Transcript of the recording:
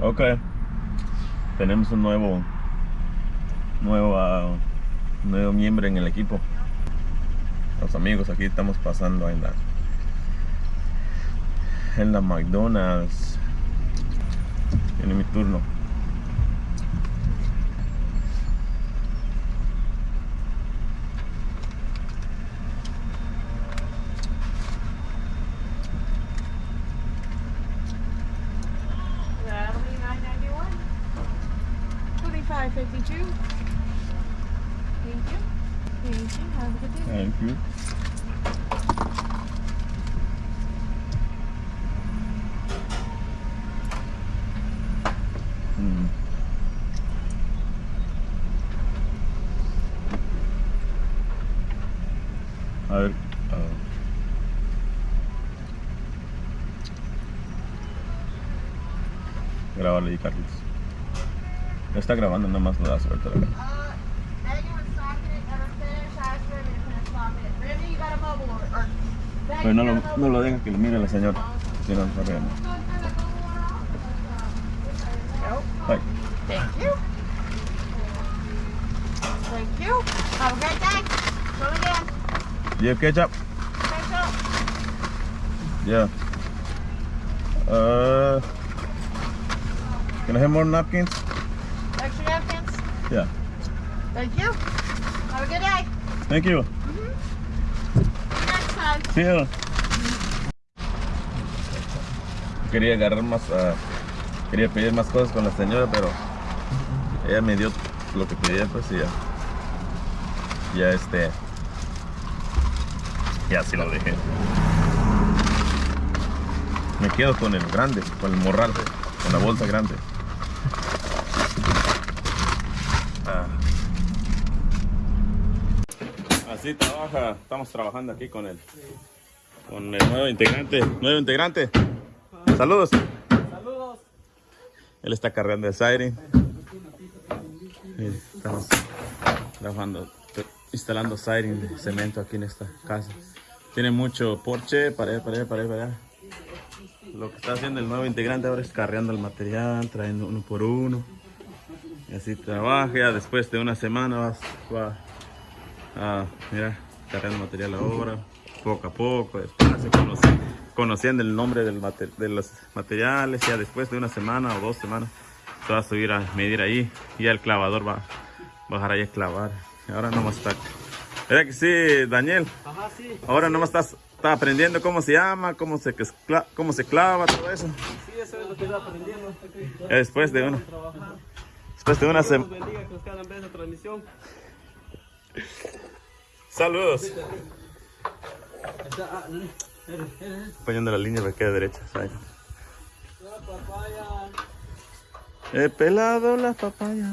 Ok. Tenemos un nuevo nuevo ah, nuevo miembro en el equipo. Los amigos, aquí estamos pasando en la en la McDonald's. Tiene mi turno. 552. Thank you. Thank you. Have a good day. Thank you. Hmm. I, uh, grabarle y Carlos. Ya está grabando, nada más lo das ahorita. Pero no lo, no lo dejan que lo mire la señora. Si no, no regaña. Nope. Bye. Thank you. Thank you. Have a great day. Come again. Do you have ketchup? Thanks up. Yeah. Uh, can I have more napkins? Yeah. Thank you. Have a good day. Thank you. Next time. See you. Quería agarrar más, ah, quería pedir más cosas con la señora, pero ella me dio lo que pedía, pues y ya, ya este, ya sí lo dejé. Me quedo con el grande, con el morral, con la bolsa grande. Ah. Así trabaja, estamos trabajando aquí con el, con el nuevo integrante, nuevo integrante. Saludos. Saludos. Él está cargando el siren. Estamos trabajando, instalando siren de cemento aquí en esta casa. Tiene mucho porche para para allá, para allá, para allá. Lo que está haciendo el nuevo integrante ahora es cargando el material, trayendo uno por uno. Y así trabaja. Después de una semana vas, va a, mira, cargando material ahora, poco a poco. Conoce- conociendo el nombre del mate- de los materiales. Ya después de una semana o dos semanas se va a subir a medir ahí. Y ya el clavador va a bajar ahí a clavar. Ahora nomás está. ¿Verdad que sí, Daniel? Ajá, sí. Ahora nomás estás está aprendiendo cómo se llama, cómo se, cómo se clava, todo eso. Sí, eso es lo que estoy aprendiendo. Después de una, después de una semana. Saludos. Poniendo la línea para que derecha. ¿sabes? He pelado la papaya.